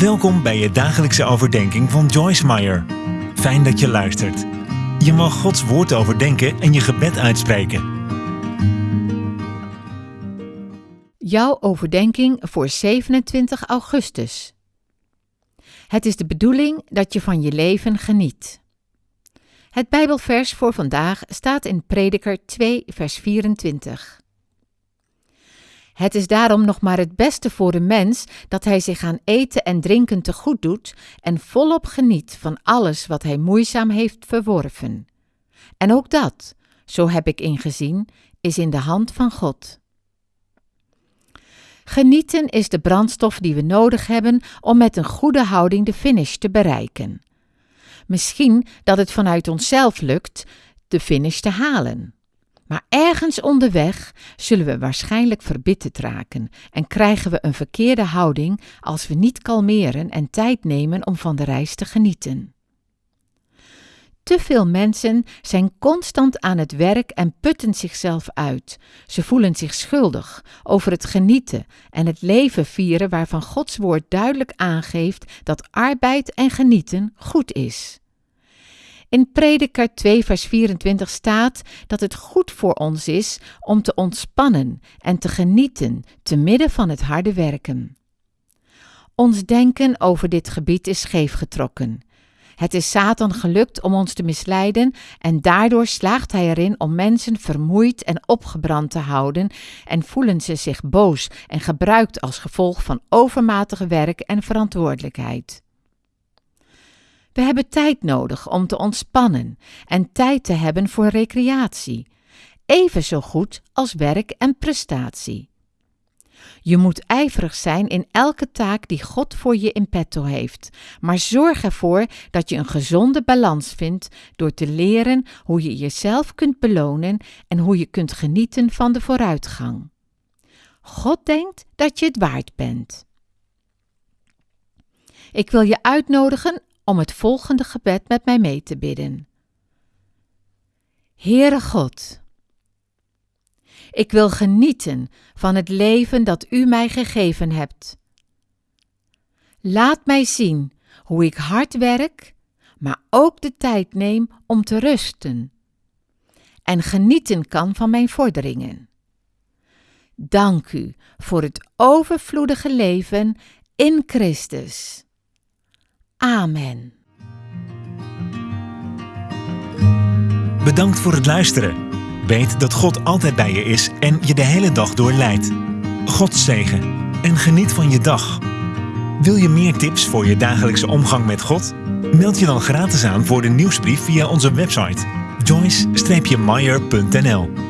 Welkom bij je dagelijkse overdenking van Joyce Meyer. Fijn dat je luistert. Je mag Gods woord overdenken en je gebed uitspreken. Jouw overdenking voor 27 augustus. Het is de bedoeling dat je van je leven geniet. Het Bijbelvers voor vandaag staat in Prediker 2, vers 24. Het is daarom nog maar het beste voor de mens dat hij zich aan eten en drinken te goed doet en volop geniet van alles wat hij moeizaam heeft verworven. En ook dat, zo heb ik ingezien, is in de hand van God. Genieten is de brandstof die we nodig hebben om met een goede houding de finish te bereiken. Misschien dat het vanuit onszelf lukt de finish te halen. Maar ergens onderweg zullen we waarschijnlijk verbitterd raken en krijgen we een verkeerde houding als we niet kalmeren en tijd nemen om van de reis te genieten. Te veel mensen zijn constant aan het werk en putten zichzelf uit. Ze voelen zich schuldig over het genieten en het leven vieren waarvan Gods woord duidelijk aangeeft dat arbeid en genieten goed is. In Prediker 2, vers 24 staat dat het goed voor ons is om te ontspannen en te genieten te midden van het harde werken. Ons denken over dit gebied is scheefgetrokken. Het is Satan gelukt om ons te misleiden en daardoor slaagt hij erin om mensen vermoeid en opgebrand te houden en voelen ze zich boos en gebruikt als gevolg van overmatige werk en verantwoordelijkheid. We hebben tijd nodig om te ontspannen en tijd te hebben voor recreatie, even zo goed als werk en prestatie. Je moet ijverig zijn in elke taak die God voor je in petto heeft, maar zorg ervoor dat je een gezonde balans vindt door te leren hoe je jezelf kunt belonen en hoe je kunt genieten van de vooruitgang. God denkt dat je het waard bent. Ik wil je uitnodigen om het volgende gebed met mij mee te bidden. Heere God, ik wil genieten van het leven dat U mij gegeven hebt. Laat mij zien hoe ik hard werk, maar ook de tijd neem om te rusten en genieten kan van mijn vorderingen. Dank u voor het overvloedige leven in Christus. Amen. Bedankt voor het luisteren. Weet dat God altijd bij je is en je de hele dag door leidt. God zegen en geniet van je dag. Wil je meer tips voor je dagelijkse omgang met God? Meld je dan gratis aan voor de nieuwsbrief via onze website joyce-meyer.nl